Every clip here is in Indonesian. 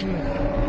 Hum.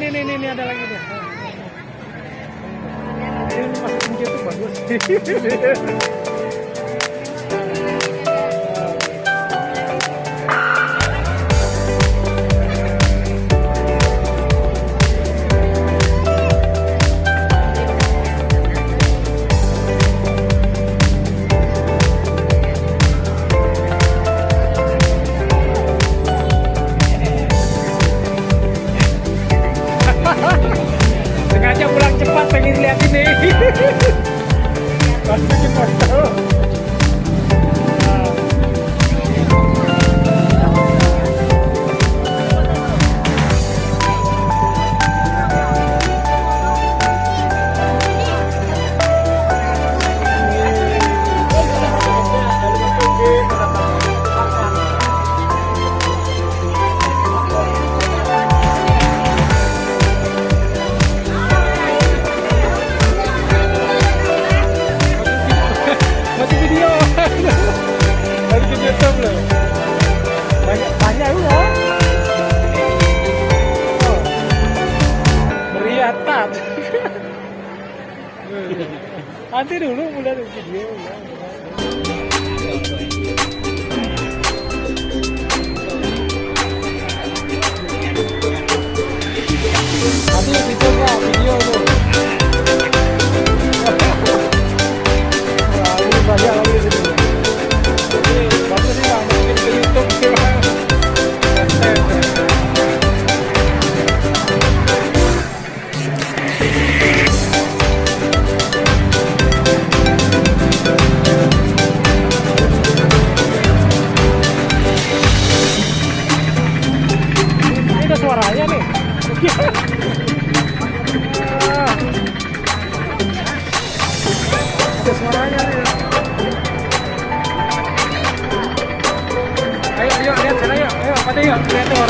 Ini, ini, ini, ada lagi nih. Ini masuk kunci itu bagus. निकले अभी नहीं। कष्ट की पड़ता हो। हाँ। Nanti dulu dari video. Nanti suaranya nih. Ada suaranya nih. Ayo, ayo, lihat sana yuk. Ayo, pada yuk. Lihat tuh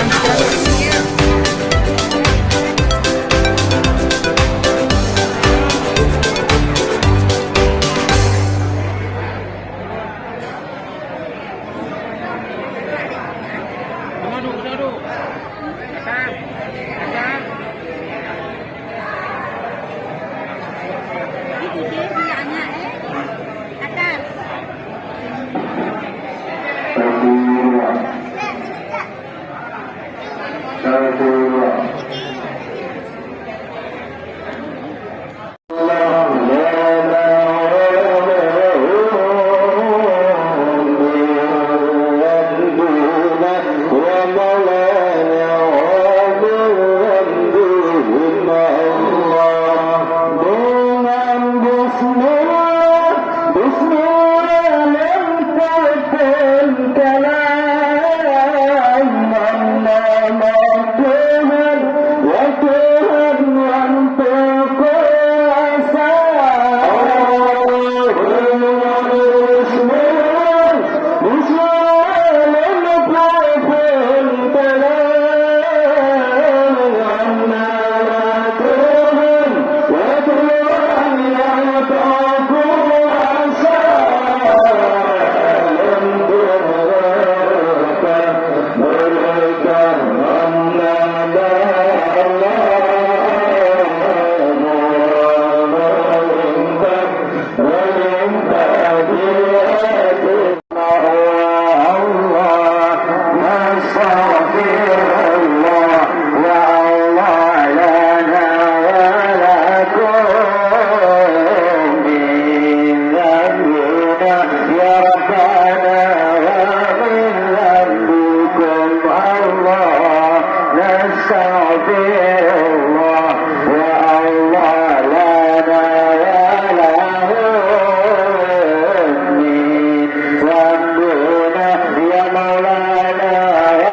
الله